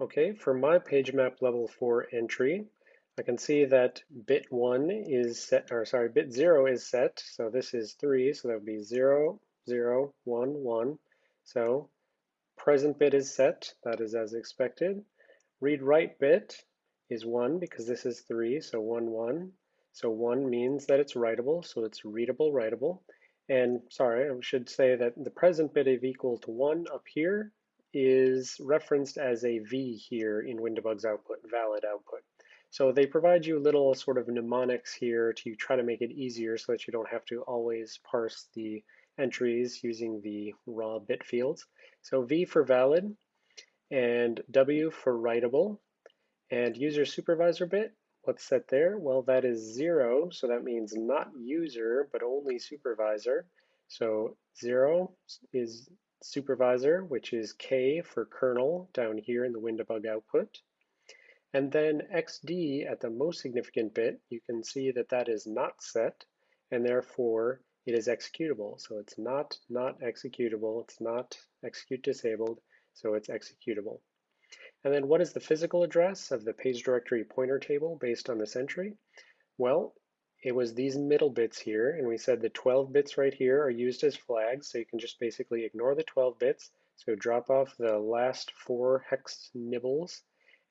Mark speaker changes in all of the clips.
Speaker 1: Okay, for my page map level 4 entry, I can see that bit 1 is set, or sorry, bit 0 is set. So this is 3, so that would be 0, 0, 1, 1. So present bit is set, that is as expected. Read write bit is 1 because this is 3, so 1, 1. So 1 means that it's writable, so it's readable, writable. And sorry, I should say that the present bit of equal to 1 up here is referenced as a V here in WinDbg's output, valid output. So they provide you little sort of mnemonics here to try to make it easier so that you don't have to always parse the entries using the raw bit fields. So V for valid and W for writable and user supervisor bit. What's set there? Well, that is zero, so that means not user, but only supervisor. So zero is supervisor, which is K for kernel down here in the WinDbg output. And then XD at the most significant bit, you can see that that is not set, and therefore it is executable. So it's not not executable, it's not execute disabled, so it's executable. And then what is the physical address of the page directory pointer table based on this entry? Well, it was these middle bits here, and we said the 12 bits right here are used as flags, so you can just basically ignore the 12 bits. So drop off the last four hex nibbles,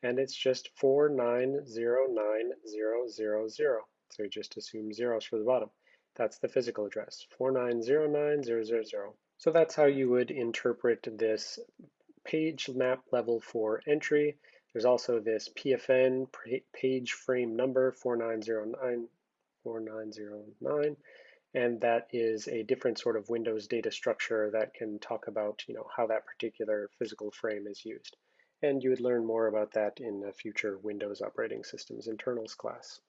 Speaker 1: and it's just 4909000. So just assume zeros for the bottom. That's the physical address, 4909000. So that's how you would interpret this page map level 4 entry. There's also this PFN page frame number 4909 4909. And that is a different sort of Windows data structure that can talk about you know, how that particular physical frame is used. And you would learn more about that in a future Windows operating systems internals class.